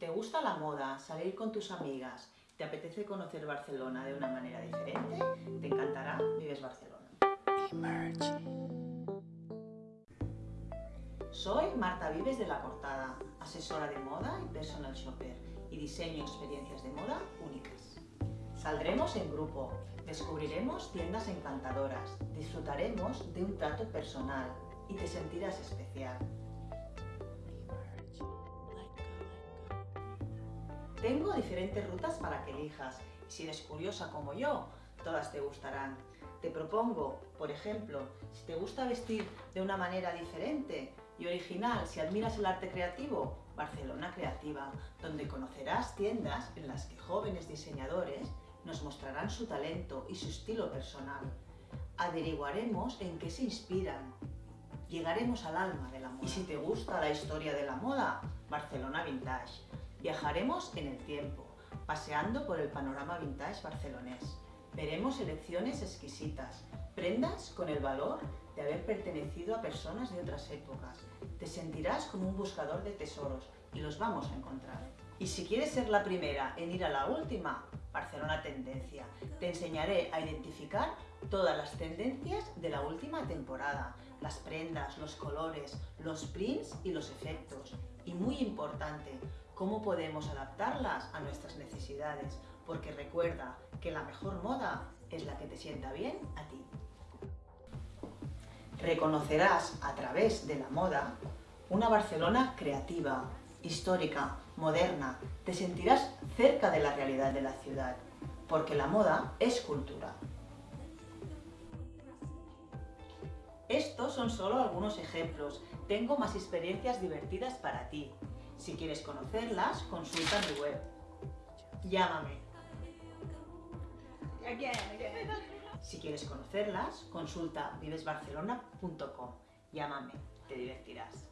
te gusta la moda, salir con tus amigas, te apetece conocer Barcelona de una manera diferente, te encantará Vives Barcelona. Soy Marta Vives de La Cortada, asesora de moda y personal shopper y diseño experiencias de moda únicas. Saldremos en grupo, descubriremos tiendas encantadoras, disfrutaremos de un trato personal y te sentirás especial. Tengo diferentes rutas para que elijas si eres curiosa como yo, todas te gustarán. Te propongo, por ejemplo, si te gusta vestir de una manera diferente y original, si admiras el arte creativo, Barcelona Creativa, donde conocerás tiendas en las que jóvenes diseñadores nos mostrarán su talento y su estilo personal. Averiguaremos en qué se inspiran. Llegaremos al alma de la moda. Y si te gusta la historia de la moda, Barcelona Vintage Viajaremos en el tiempo, paseando por el panorama vintage barcelonés. Veremos selecciones exquisitas, prendas con el valor de haber pertenecido a personas de otras épocas. Te sentirás como un buscador de tesoros y los vamos a encontrar. Y si quieres ser la primera en ir a la última, Barcelona Tendencia. Te enseñaré a identificar todas las tendencias de la última temporada, las prendas, los colores, los prints y los efectos. Y muy importante, cómo podemos adaptarlas a nuestras necesidades, porque recuerda que la mejor moda es la que te sienta bien a ti. Reconocerás a través de la moda una Barcelona creativa, histórica, moderna. Te sentirás cerca de la realidad de la ciudad, porque la moda es cultura. Estos son solo algunos ejemplos. Tengo más experiencias divertidas para ti. Si quieres conocerlas, consulta mi web. Llámame. Si quieres conocerlas, consulta vivesbarcelona.com. Llámame, te divertirás.